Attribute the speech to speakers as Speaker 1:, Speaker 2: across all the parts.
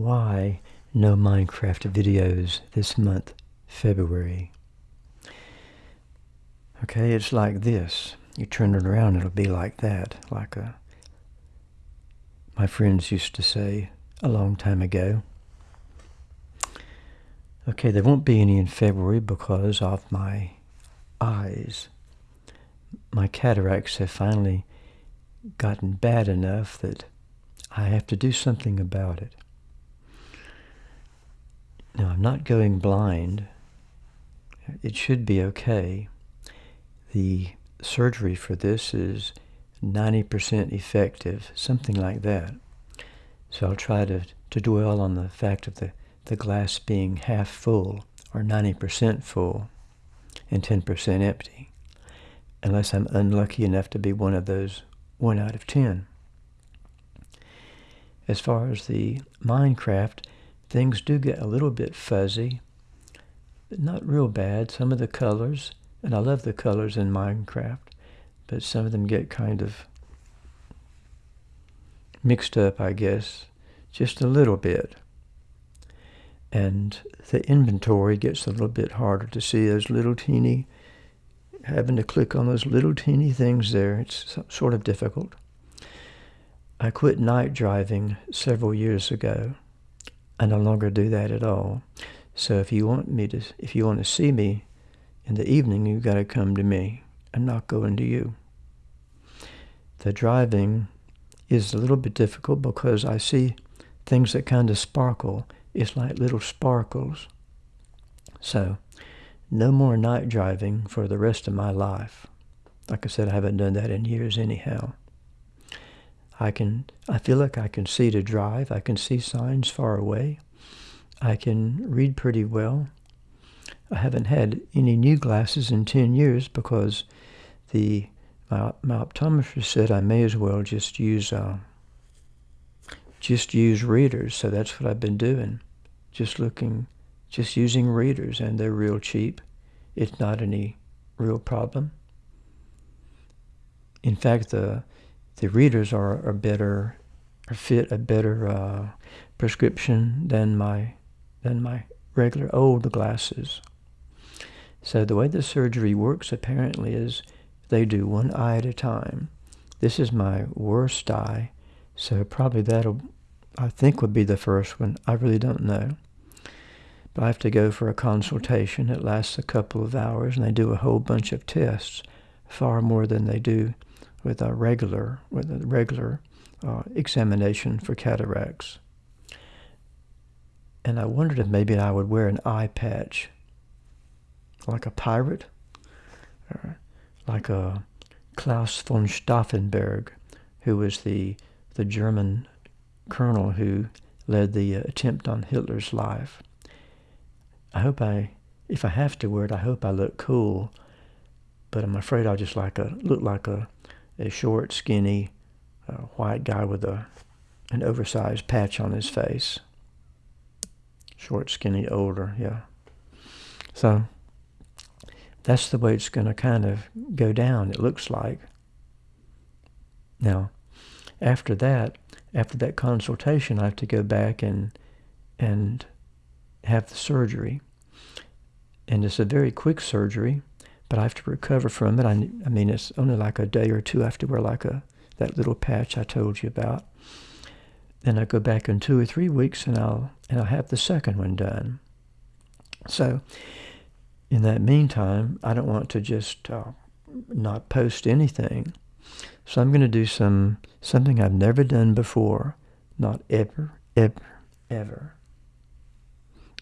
Speaker 1: why no Minecraft videos this month, February. Okay, it's like this. You turn it around, it'll be like that, like a, my friends used to say a long time ago. Okay, there won't be any in February because of my eyes. My cataracts have finally gotten bad enough that I have to do something about it. Now, I'm not going blind. It should be okay. The surgery for this is 90% effective, something like that. So I'll try to, to dwell on the fact of the, the glass being half full or 90% full and 10% empty, unless I'm unlucky enough to be one of those 1 out of 10. As far as the Minecraft, things do get a little bit fuzzy, but not real bad. Some of the colors, and I love the colors in Minecraft, but some of them get kind of mixed up, I guess, just a little bit. And the inventory gets a little bit harder to see those little teeny, having to click on those little teeny things there. It's sort of difficult. I quit night driving several years ago. I no longer do that at all. So if you want me to, if you want to see me in the evening, you've got to come to me. I'm not going to you. The driving is a little bit difficult because I see things that kind of sparkle. It's like little sparkles. So, no more night driving for the rest of my life. Like I said, I haven't done that in years anyhow. I can, I feel like I can see to drive. I can see signs far away. I can read pretty well. I haven't had any new glasses in 10 years because the my, my optometrist said I may as well just use uh, just use readers. So that's what I've been doing. Just looking, just using readers, and they're real cheap. It's not any real problem. In fact, the the readers are, are better, fit a better uh, prescription than my, than my regular old glasses. So the way the surgery works apparently is they do one eye at a time. This is my worst eye, so probably that'll, I think would be the first one. I really don't know. But I have to go for a consultation. It lasts a couple of hours, and they do a whole bunch of tests, far more than they do with a regular with a regular uh, examination for cataracts. And I wondered if maybe I would wear an eye patch, like a pirate, or like a Klaus von Stauffenberg, who was the the German colonel who led the uh, attempt on Hitler's life. I hope I, if I have to wear it, I hope I look cool, but I'm afraid I'll just like a look like a a short, skinny, uh, white guy with a an oversized patch on his face. Short, skinny, older, yeah. So that's the way it's going to kind of go down, it looks like. Now, after that, after that consultation, I have to go back and and have the surgery. And it's a very quick surgery but I have to recover from it. I, I mean, it's only like a day or two. I have to wear like a that little patch I told you about. Then I go back in two or three weeks, and I'll and I'll have the second one done. So, in that meantime, I don't want to just uh, not post anything. So I'm going to do some something I've never done before, not ever, ever, ever.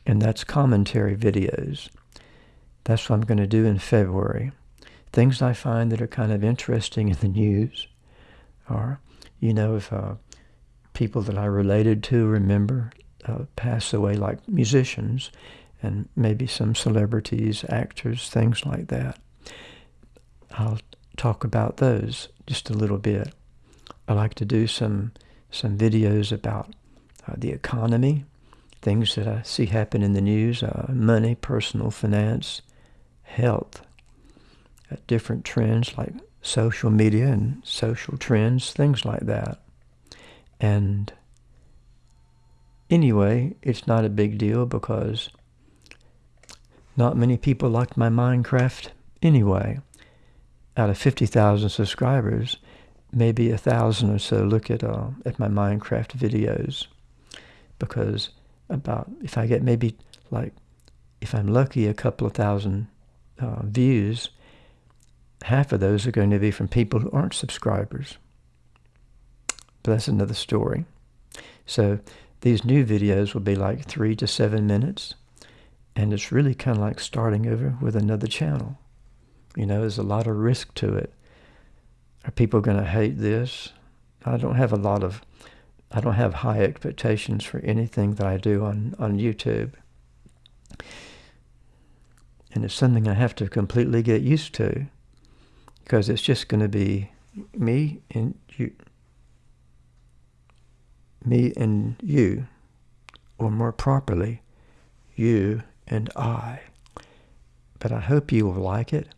Speaker 1: And that's commentary videos. That's what I'm going to do in February. Things I find that are kind of interesting in the news are, you know, if uh, people that I related to remember uh, pass away, like musicians and maybe some celebrities, actors, things like that. I'll talk about those just a little bit. I like to do some some videos about uh, the economy, things that I see happen in the news, uh, money, personal finance, health, uh, different trends like social media and social trends, things like that. And anyway, it's not a big deal because not many people like my Minecraft anyway. Out of 50,000 subscribers, maybe a thousand or so look at uh, at my Minecraft videos because about if I get maybe like if I'm lucky a couple of thousand uh, views, half of those are going to be from people who aren't subscribers. But that's another story. So these new videos will be like three to seven minutes. And it's really kind of like starting over with another channel. You know, there's a lot of risk to it. Are people going to hate this? I don't have a lot of, I don't have high expectations for anything that I do on, on YouTube. And it's something I have to completely get used to because it's just going to be me and you, me and you, or more properly, you and I. But I hope you will like it.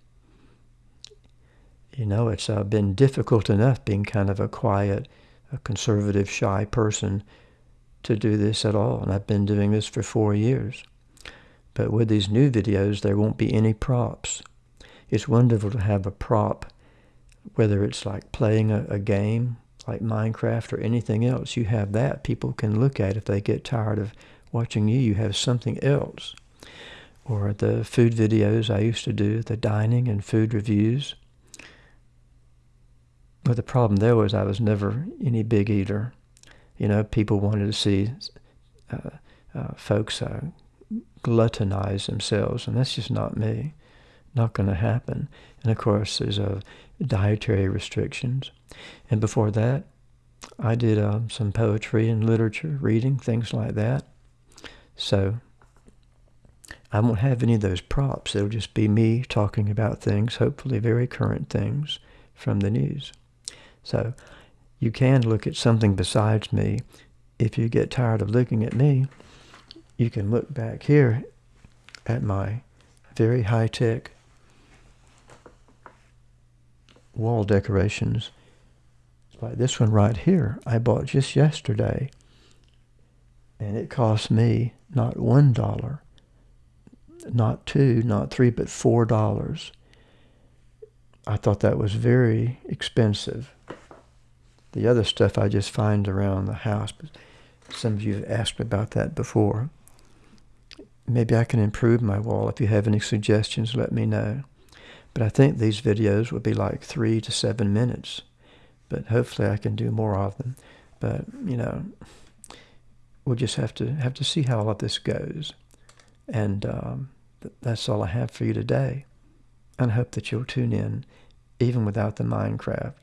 Speaker 1: You know, it's uh, been difficult enough being kind of a quiet, a conservative, shy person to do this at all. And I've been doing this for four years. But with these new videos, there won't be any props. It's wonderful to have a prop, whether it's like playing a, a game like Minecraft or anything else. You have that. People can look at if they get tired of watching you. You have something else. Or the food videos I used to do, the dining and food reviews. But the problem there was I was never any big eater. You know, people wanted to see uh, uh, folks uh, gluttonize themselves, and that's just not me. Not going to happen. And of course, there's a dietary restrictions. And before that, I did uh, some poetry and literature, reading, things like that. So I won't have any of those props. It'll just be me talking about things, hopefully very current things from the news. So you can look at something besides me. If you get tired of looking at me, you can look back here at my very high-tech wall decorations. Like this one right here, I bought just yesterday. And it cost me not one dollar, not two, not three, but four dollars. I thought that was very expensive. The other stuff I just find around the house, but some of you have asked me about that before. Maybe I can improve my wall. If you have any suggestions, let me know. But I think these videos will be like three to seven minutes. But hopefully I can do more of them. But, you know, we'll just have to have to see how all of this goes. And um, th that's all I have for you today. And I hope that you'll tune in, even without the Minecraft.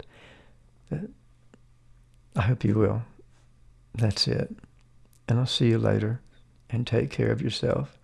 Speaker 1: I hope you will. That's it. And I'll see you later. And take care of yourself.